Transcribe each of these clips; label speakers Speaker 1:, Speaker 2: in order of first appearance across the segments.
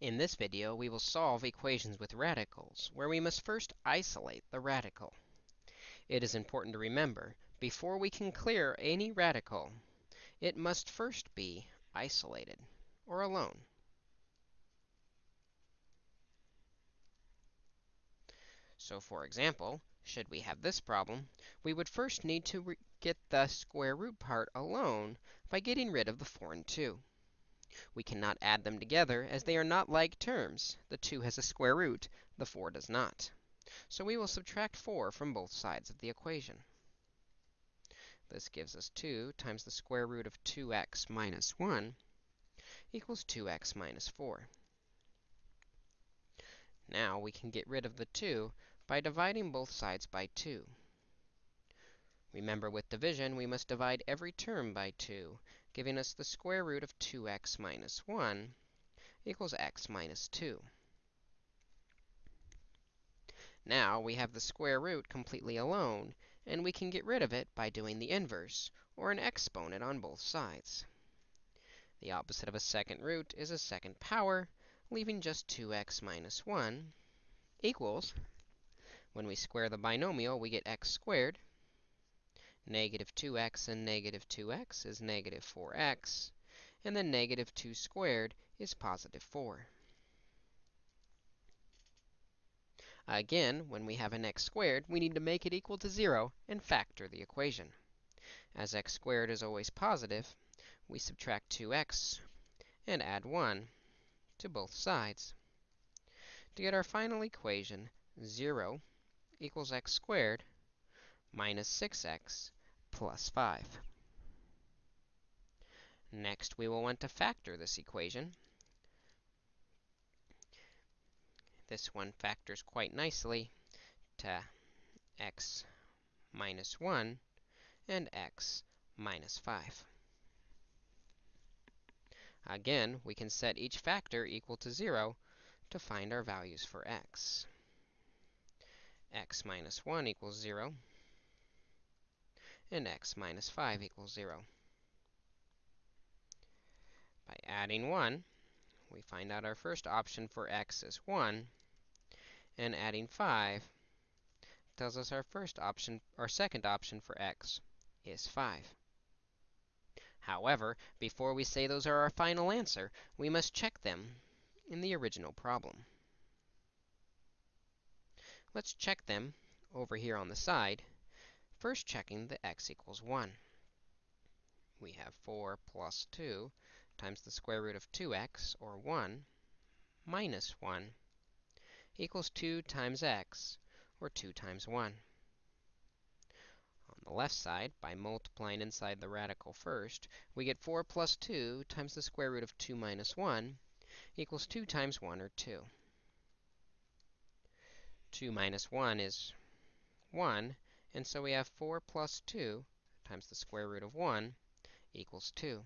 Speaker 1: In this video, we will solve equations with radicals, where we must first isolate the radical. It is important to remember, before we can clear any radical, it must first be isolated, or alone. So for example, should we have this problem, we would first need to get the square root part alone by getting rid of the 4 and 2. We cannot add them together as they are not like terms. The 2 has a square root, the 4 does not. So we will subtract 4 from both sides of the equation. This gives us 2 times the square root of 2x minus 1 equals 2x minus 4. Now we can get rid of the 2 by dividing both sides by 2. Remember, with division, we must divide every term by 2, giving us the square root of 2x minus 1 equals x minus 2. Now we have the square root completely alone, and we can get rid of it by doing the inverse, or an exponent on both sides. The opposite of a second root is a second power, leaving just 2x minus 1 equals, when we square the binomial, we get x squared Negative 2x and negative 2x is negative 4x. And then negative 2 squared is positive 4. Again, when we have an x squared, we need to make it equal to 0 and factor the equation. As x squared is always positive, we subtract 2x and add 1 to both sides. To get our final equation, 0 equals x squared minus 6x plus 5. Next, we will want to factor this equation. This one factors quite nicely to x minus 1 and x minus 5. Again, we can set each factor equal to 0 to find our values for x. x minus 1 equals 0 and x minus 5 equals 0. By adding 1, we find out our first option for x is 1, and adding 5 tells us our first option, our second option for x is 5. However, before we say those are our final answer, we must check them in the original problem. Let's check them over here on the side First checking the x equals 1. We have 4 plus 2 times the square root of 2x, or 1, minus 1, equals 2 times x, or 2 times 1. On the left side, by multiplying inside the radical first, we get 4 plus 2 times the square root of 2 minus 1 equals 2 times 1, or 2. 2 minus 1 is 1, and so we have 4 plus 2 times the square root of 1 equals 2.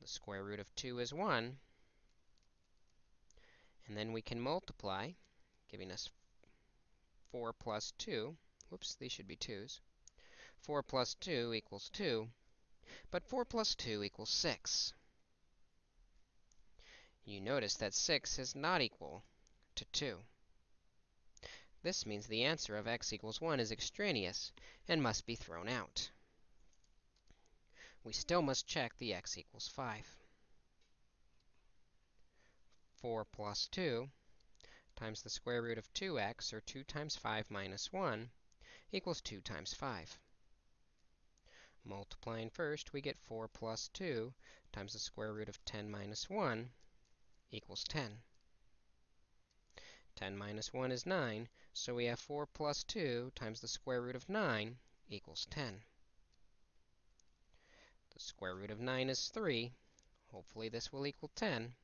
Speaker 1: The square root of 2 is 1. And then we can multiply, giving us 4 plus 2. Whoops, these should be 2's. 4 plus 2 equals 2. But 4 plus 2 equals 6. You notice that 6 is not equal to 2. This means the answer of x equals 1 is extraneous and must be thrown out. We still must check the x equals 5. 4 plus 2 times the square root of 2x, or 2 times 5 minus 1, equals 2 times 5. Multiplying first, we get 4 plus 2 times the square root of 10 minus 1 equals 10. 10 minus 1 is 9, so we have 4 plus 2 times the square root of 9 equals 10. The square root of 9 is 3. Hopefully this will equal 10.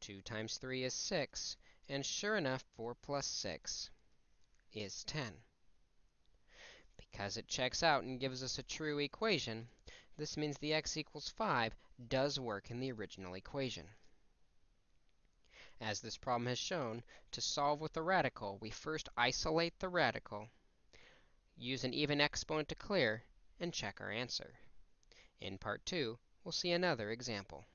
Speaker 1: 2 times 3 is 6, and sure enough, 4 plus 6 is 10. Because it checks out and gives us a true equation, this means the x equals 5 does work in the original equation. As this problem has shown, to solve with a radical, we first isolate the radical, use an even exponent to clear, and check our answer. In part 2, we'll see another example.